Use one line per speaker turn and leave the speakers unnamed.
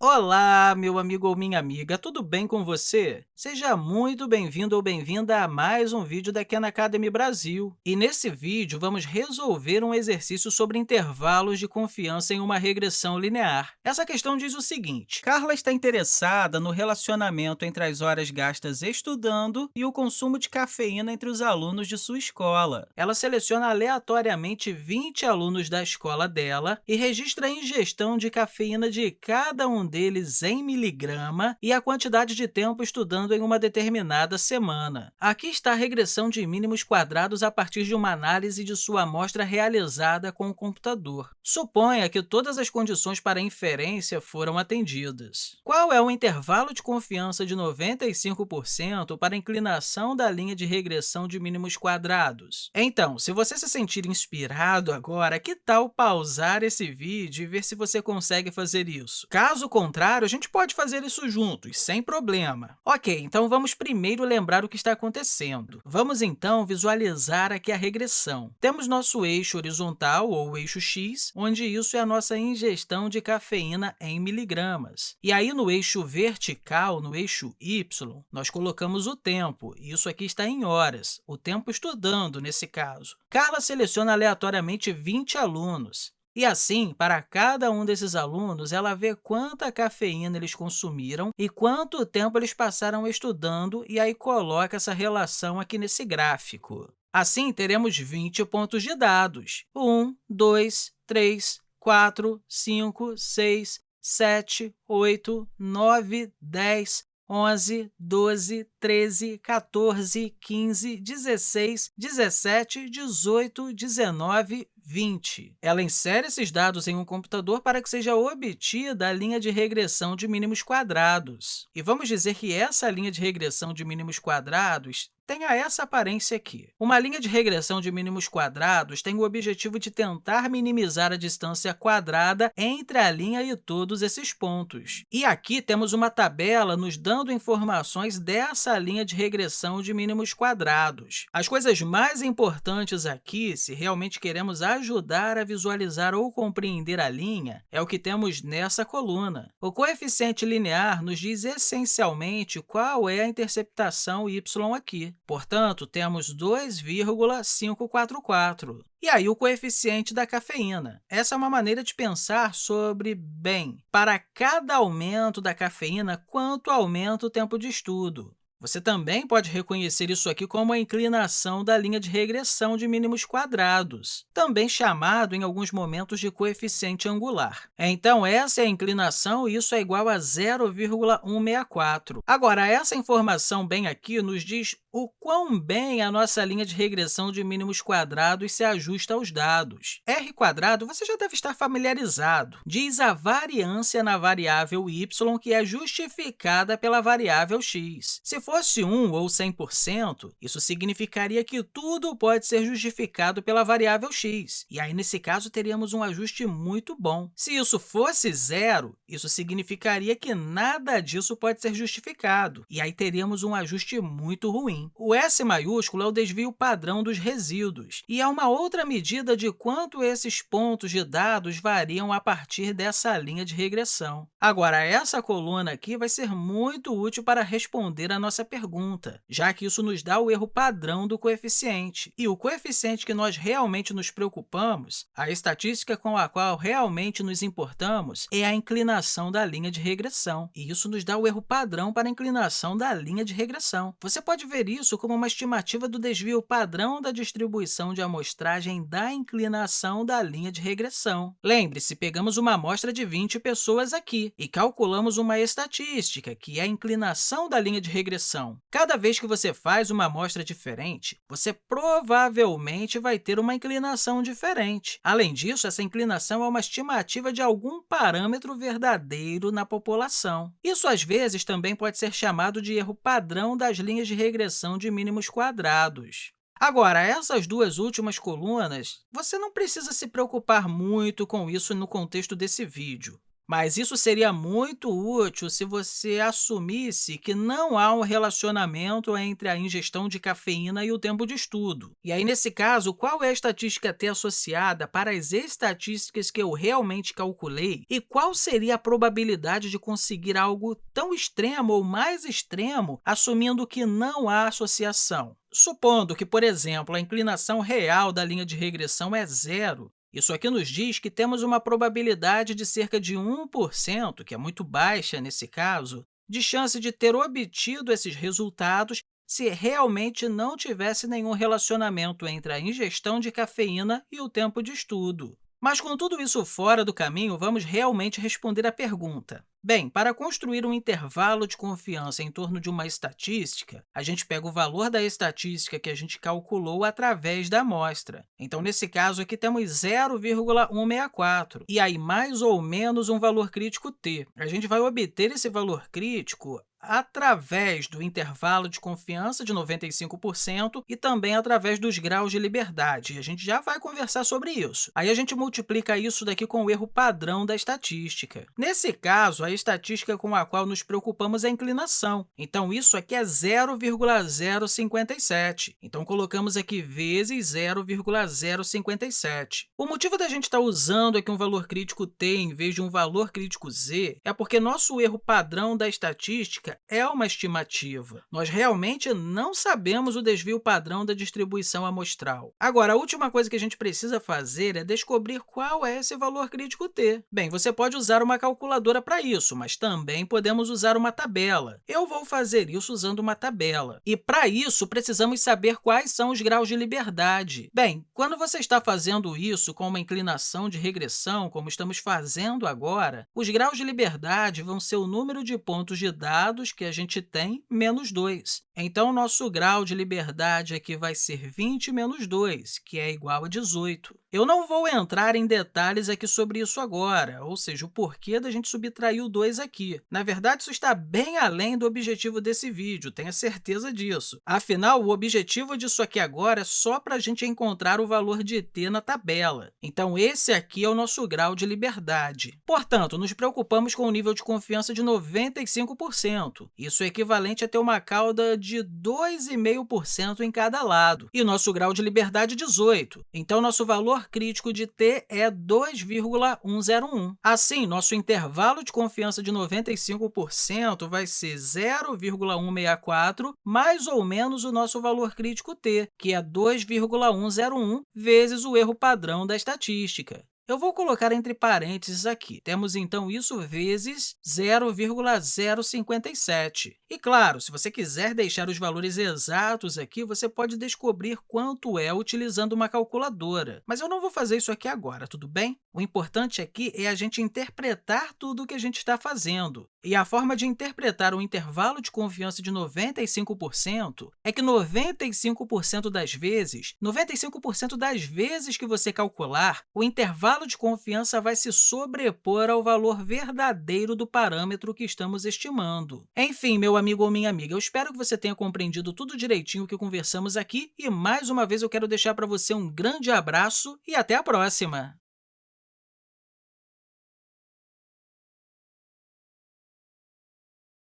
Olá, meu amigo ou minha amiga, tudo bem com você? Seja muito bem-vindo ou bem-vinda a mais um vídeo da Khan Academy Brasil. E nesse vídeo, vamos resolver um exercício sobre intervalos de confiança em uma regressão linear. Essa questão diz o seguinte, Carla está interessada no relacionamento entre as horas gastas estudando e o consumo de cafeína entre os alunos de sua escola. Ela seleciona aleatoriamente 20 alunos da escola dela e registra a ingestão de cafeína de cada um deles em miligrama e a quantidade de tempo estudando em uma determinada semana. Aqui está a regressão de mínimos quadrados a partir de uma análise de sua amostra realizada com o computador. Suponha que todas as condições para inferência foram atendidas. Qual é o intervalo de confiança de 95% para a inclinação da linha de regressão de mínimos quadrados? Então, se você se sentir inspirado agora, que tal pausar esse vídeo e ver se você consegue fazer isso? Caso contrário, a gente pode fazer isso juntos, sem problema. Ok, então vamos primeiro lembrar o que está acontecendo. Vamos, então, visualizar aqui a regressão. Temos nosso eixo horizontal, ou eixo x, onde isso é a nossa ingestão de cafeína em miligramas. E aí, no eixo vertical, no eixo y, nós colocamos o tempo. Isso aqui está em horas, o tempo estudando, nesse caso. Carla seleciona aleatoriamente 20 alunos. E assim, para cada um desses alunos, ela vê quanta cafeína eles consumiram e quanto tempo eles passaram estudando, e aí coloca essa relação aqui nesse gráfico. Assim, teremos 20 pontos de dados. 1, 2, 3, 4, 5, 6, 7, 8, 9, 10, 11, 12, 13, 14, 15, 16, 17, 18, 19, 20. Ela insere esses dados em um computador para que seja obtida a linha de regressão de mínimos quadrados. E vamos dizer que essa linha de regressão de mínimos quadrados tenha essa aparência aqui. Uma linha de regressão de mínimos quadrados tem o objetivo de tentar minimizar a distância quadrada entre a linha e todos esses pontos. E aqui temos uma tabela nos dando informações dessa linha de regressão de mínimos quadrados. As coisas mais importantes aqui, se realmente queremos a ajudar a visualizar ou compreender a linha é o que temos nessa coluna. O coeficiente linear nos diz essencialmente qual é a interceptação y aqui. Portanto, temos 2,544. E aí, o coeficiente da cafeína. Essa é uma maneira de pensar sobre, bem, para cada aumento da cafeína, quanto aumenta o tempo de estudo? Você também pode reconhecer isso aqui como a inclinação da linha de regressão de mínimos quadrados, também chamado em alguns momentos de coeficiente angular. Então, essa é a inclinação e isso é igual a 0,164. Agora, essa informação bem aqui nos diz o quão bem a nossa linha de regressão de mínimos quadrados se ajusta aos dados. R quadrado você já deve estar familiarizado. Diz a variância na variável y que é justificada pela variável x. Se fosse 1 ou 100%, isso significaria que tudo pode ser justificado pela variável x. E aí, nesse caso, teríamos um ajuste muito bom. Se isso fosse zero, isso significaria que nada disso pode ser justificado. E aí, teríamos um ajuste muito ruim. O S maiúsculo é o desvio padrão dos resíduos, e é uma outra medida de quanto esses pontos de dados variam a partir dessa linha de regressão. Agora, essa coluna aqui vai ser muito útil para responder a nossa pergunta, já que isso nos dá o erro padrão do coeficiente. E o coeficiente que nós realmente nos preocupamos, a estatística com a qual realmente nos importamos, é a inclinação da linha de regressão. E isso nos dá o erro padrão para a inclinação da linha de regressão. Você pode ver isso como uma estimativa do desvio padrão da distribuição de amostragem da inclinação da linha de regressão. Lembre-se, pegamos uma amostra de 20 pessoas aqui e calculamos uma estatística, que é a inclinação da linha de regressão. Cada vez que você faz uma amostra diferente, você provavelmente vai ter uma inclinação diferente. Além disso, essa inclinação é uma estimativa de algum parâmetro verdadeiro na população. Isso, às vezes, também pode ser chamado de erro padrão das linhas de regressão de mínimos quadrados. Agora, essas duas últimas colunas, você não precisa se preocupar muito com isso no contexto desse vídeo. Mas isso seria muito útil se você assumisse que não há um relacionamento entre a ingestão de cafeína e o tempo de estudo. E aí, nesse caso, qual é a estatística T associada para as estatísticas que eu realmente calculei e qual seria a probabilidade de conseguir algo tão extremo ou mais extremo, assumindo que não há associação? Supondo que, por exemplo, a inclinação real da linha de regressão é zero, isso aqui nos diz que temos uma probabilidade de cerca de 1%, que é muito baixa nesse caso, de chance de ter obtido esses resultados se realmente não tivesse nenhum relacionamento entre a ingestão de cafeína e o tempo de estudo. Mas, com tudo isso fora do caminho, vamos realmente responder à pergunta. Bem, para construir um intervalo de confiança em torno de uma estatística, a gente pega o valor da estatística que a gente calculou através da amostra. Então, nesse caso aqui, temos 0,164, e aí mais ou menos um valor crítico t. A gente vai obter esse valor crítico através do intervalo de confiança de 95% e também através dos graus de liberdade. a gente já vai conversar sobre isso. Aí a gente multiplica isso daqui com o erro padrão da estatística. Nesse caso, a estatística com a qual nos preocupamos é a inclinação. Então, isso aqui é 0,057. Então, colocamos aqui vezes 0,057. O motivo da gente estar tá usando aqui um valor crítico t em vez de um valor crítico z é porque nosso erro padrão da estatística é uma estimativa. Nós realmente não sabemos o desvio padrão da distribuição amostral. Agora, a última coisa que a gente precisa fazer é descobrir qual é esse valor crítico t. Bem, você pode usar uma calculadora para isso, mas também podemos usar uma tabela. Eu vou fazer isso usando uma tabela. E, para isso, precisamos saber quais são os graus de liberdade. Bem, quando você está fazendo isso com uma inclinação de regressão, como estamos fazendo agora, os graus de liberdade vão ser o número de pontos de dados dados que a gente tem, menos 2. Então, o nosso grau de liberdade aqui vai ser 20 menos 2, que é igual a 18. Eu não vou entrar em detalhes aqui sobre isso agora, ou seja, o porquê da gente subtrair o 2 aqui. Na verdade, isso está bem além do objetivo desse vídeo, tenha certeza disso. Afinal, o objetivo disso aqui agora é só para a gente encontrar o valor de t na tabela. Então, esse aqui é o nosso grau de liberdade. Portanto, nos preocupamos com o nível de confiança de 95%. Isso é equivalente a ter uma cauda de 2,5% em cada lado. E nosso grau de liberdade é 18. Então, nosso valor crítico de t é 2,101. Assim, nosso intervalo de confiança de 95% vai ser 0,164 mais ou menos o nosso valor crítico t, que é 2,101 vezes o erro padrão da estatística. Eu vou colocar entre parênteses aqui. Temos, então, isso vezes 0,057. E, claro, se você quiser deixar os valores exatos aqui, você pode descobrir quanto é utilizando uma calculadora. Mas eu não vou fazer isso aqui agora, tudo bem? O importante aqui é a gente interpretar tudo o que a gente está fazendo. E a forma de interpretar o intervalo de confiança de 95% é que 95% das vezes, 95% das vezes que você calcular, o intervalo intervalo de confiança vai se sobrepor ao valor verdadeiro do parâmetro que estamos estimando. Enfim, meu amigo ou minha amiga, eu espero que você tenha compreendido tudo direitinho o que conversamos aqui e, mais uma vez, eu quero deixar para você um grande abraço e até a próxima!